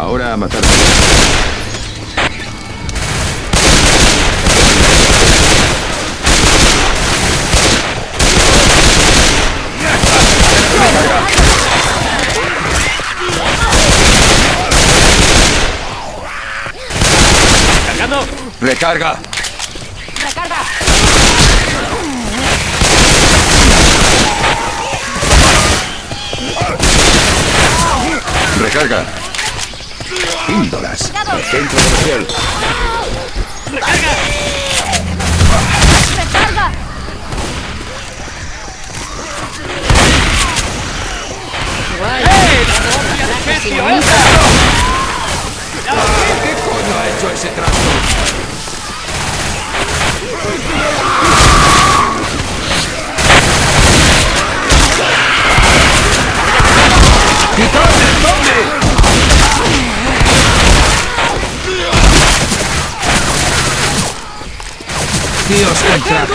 Ahora a matar. ¡Cargando! ¡Recarga! ¡Recarga! ¡Recarga! Píldoras. Centro comercial. ¡Recarga! ¡Recarga! ¡Eh! ¡La ¡Dios, qué traje!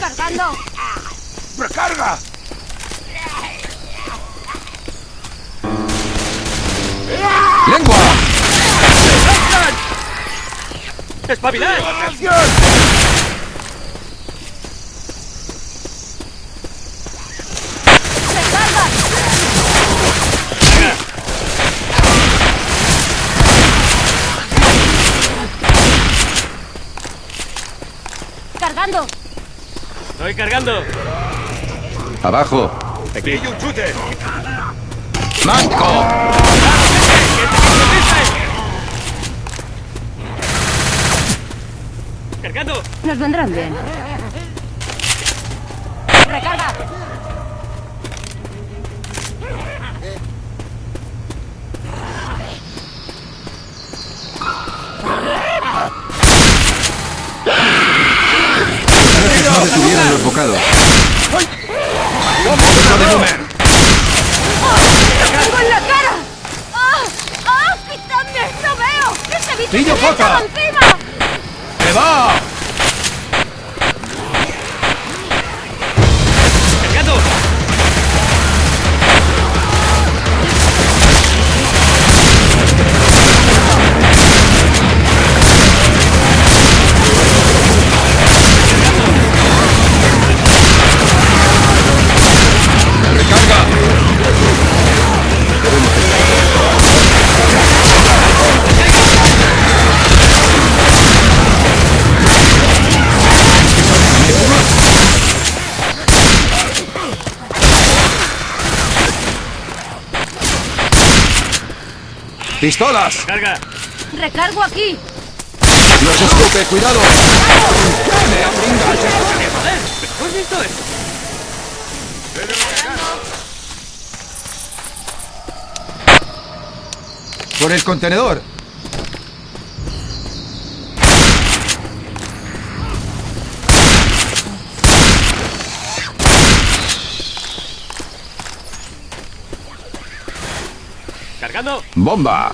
¡Cargando! ¡Recarga! ¡Lengua! ¡Espabilad! ¡Recarga! ¡Cargando! ¡Estoy cargando! ¡Abajo! ¡Aquí hay un chute! ¡Manco! ¡Cargando! Nos vendrán bien. ¡Recarga! No detuvieron los bocados. ¡Tengo en la cara! ¡Ah! ¡Ah! ¡Quitadme! ¡No veo! ¡Ese bicho ¡Pillo se me echa encima! ¡Se va! ¡Pistolas! ¡Carga! ¡Recargo aquí! ¡Los escupe! ¡Cuidado! ¡Joder! ¿Tú has visto? ¡Por el contenedor! ¡Cargando! ¡Bomba!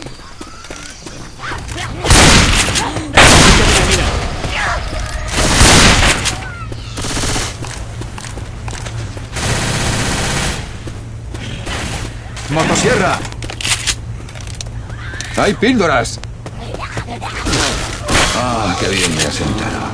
¡Motosierra! ¡Hay píldoras! ¡Ah, qué bien me ha sentado!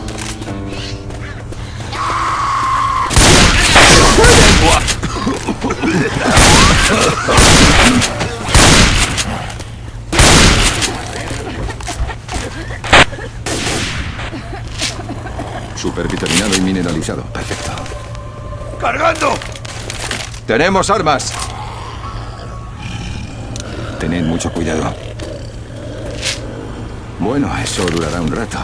Supervitaminado y mineralizado. Perfecto. ¡Cargando! ¡Tenemos armas! Tened mucho cuidado. Bueno, eso durará un rato.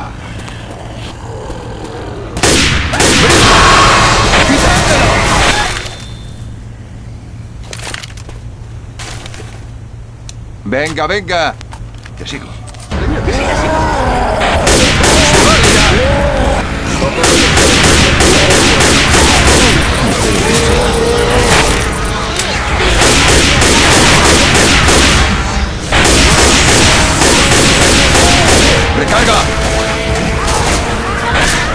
Venga, venga. Te sigo. ¡Recarga!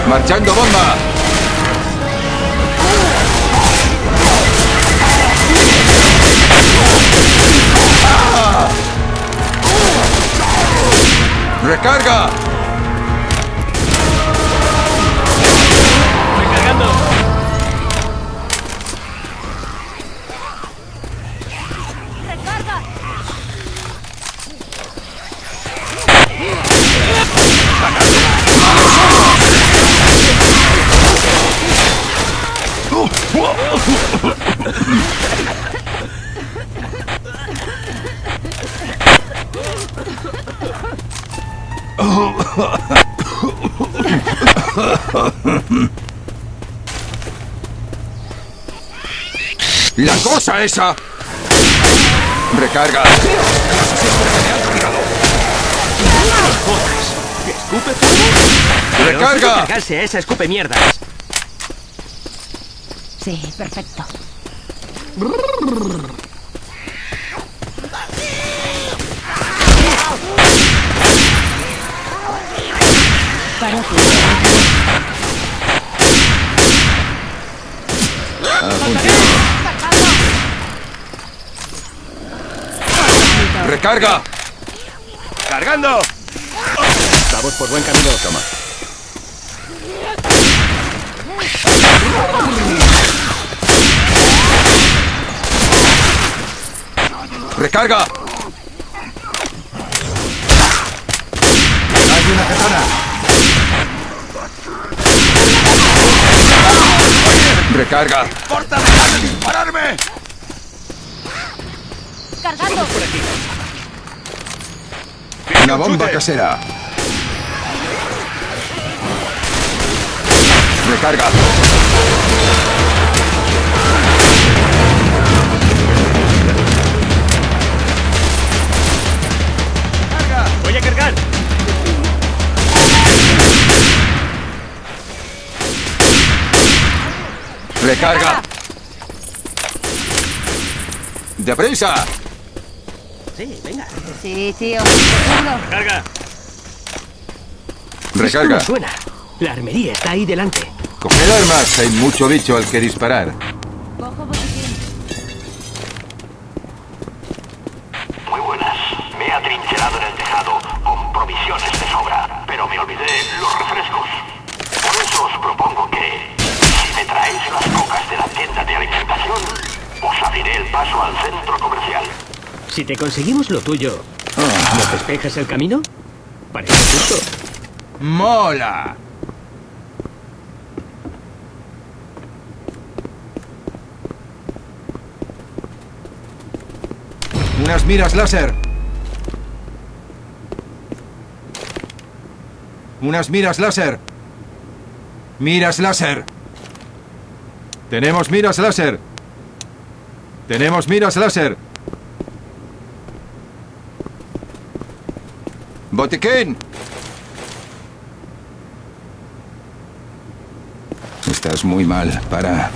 ¡Marchando bomba! ¡Recarga! ¡La cosa esa! ¡Recarga! ¿Escupe? ¡Recarga! cargarse esa escupe mierdas. Sí, perfecto. ¡Recarga! ¡Cargando! Vamos por buen camino. Toma. ¡Recarga! ¡Hay una katana! ¡Recarga! ¡Porta, deja de dispararme! Cargando. ¡Una bomba casera! ¡Recarga! ¡Recarga! ¡Deprisa! Sí, venga. Sí, tío. ¡Carga! ¡Recarga! Esto no suena. La armería está ahí delante. Coger armas, hay mucho bicho al que disparar. Si te conseguimos lo tuyo, ¿nos despejas el camino? Parece justo. ¡Mola! Unas miras láser. Unas miras láser. Miras láser. Tenemos miras láser. Tenemos miras láser. Botiquín. Estás muy mal. Para.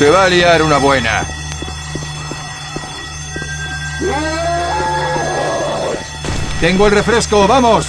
Se va a liar una buena. Tengo el refresco, vamos.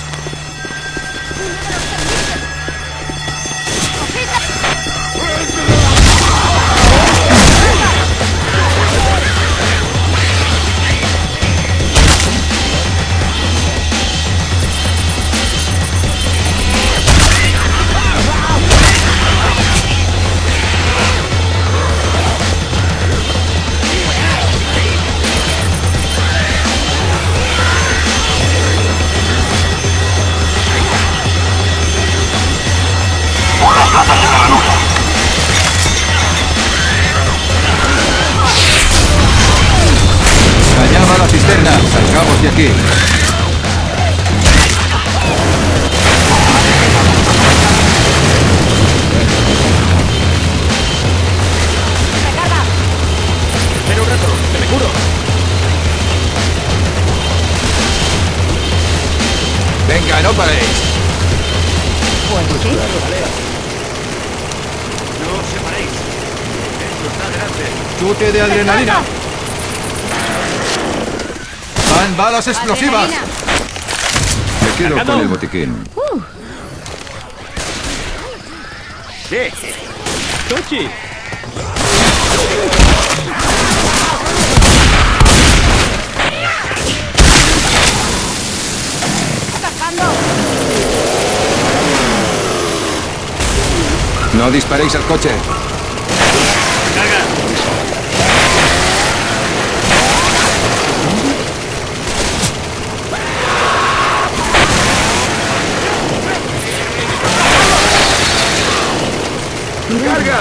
Aquí. Venga, no paréis. ¿Qué? No os separéis. Esto está delante. Chute de adrenalina. Van balas explosivas. Me quedo con el botiquín. Sí. ¡Tochi! No disparéis al coche. ¡Carga!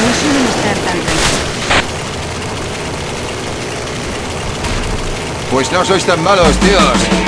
No suelen estar tan. Pues no sois tan malos, tíos.